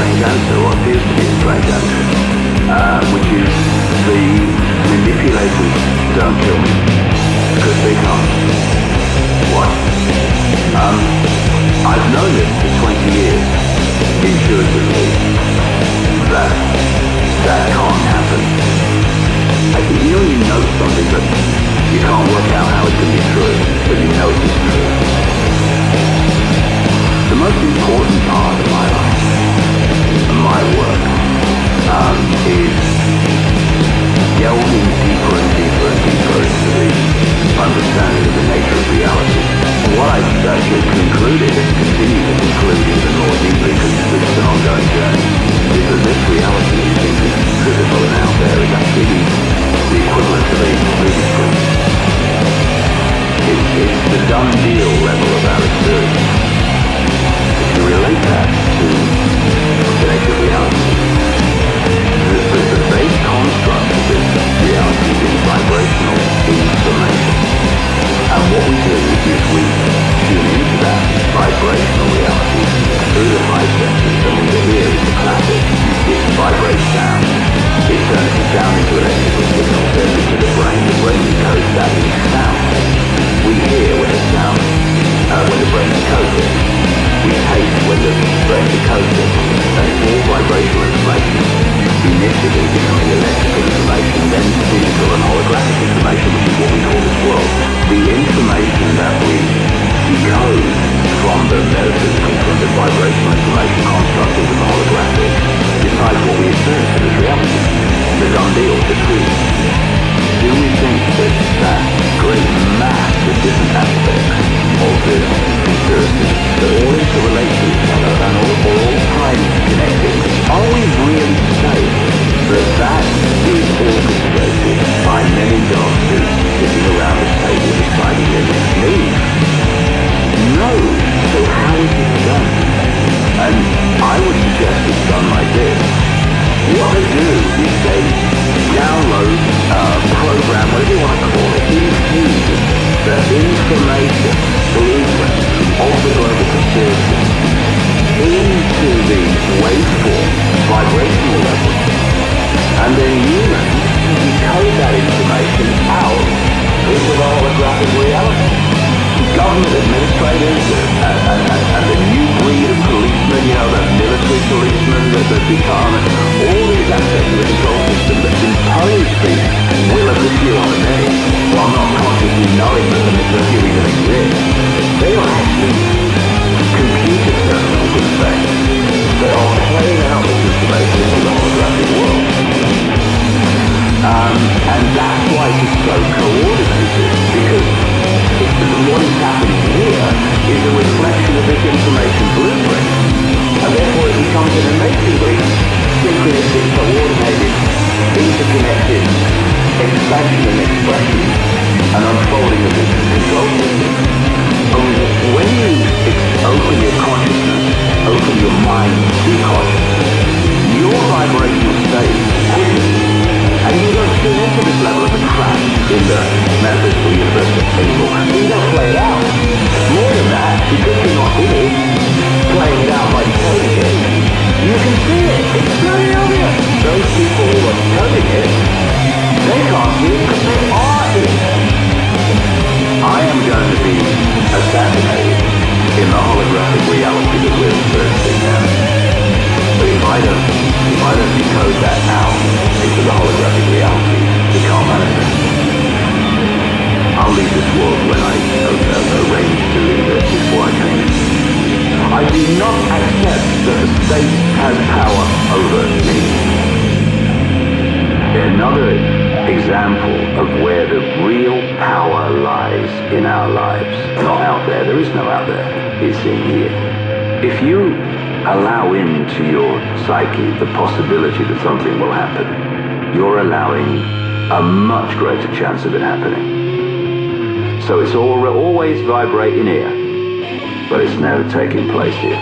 strange answer, what to be a uh, which is the manipulated don't kill me, because they can't. Concluded and continue to conclude even more deeply because this is an ongoing journey, is that this reality we think is physical and out there is actually the equivalent of a movie screen. It's, it's the done deal level of Initially becoming electrical information, then digital and holographic information, which is what we call this world. The information that we decode from the metaphysical, from the vibrational information construct into the holographic, decides what we experience in this reality. The truth. Do we think that waveform, vibrational level. And then humans decode that information out into the holographic reality. Government administrators and, and, and, and the new breed of policemen, you know, the military policemen that have become, all these aspects of the control system that impose the will of the the many, while not consciously knowing that the, few even exist. They are actually computer terminals, in fact, and that's why it's so coordinated, because what is happening here is a reflection of this information blueprint. And therefore it becomes an amazingly synchronistic, interconnected expansion in the metaphysical universe anymore. You don't play it out. More than that, because you're not in it, playing it out by decoding it, you can see it. It's very obvious. Those people who are decoding it, they can't see it because they are it. I am going to be assassinated in the holographic reality that we're experiencing now. But if I don't, example of where the real power lies in our lives. Not out there. There is no out there. It's in here. If you allow into your psyche the possibility that something will happen, you're allowing a much greater chance of it happening. So it's all, always vibrating here, but it's never taking place here.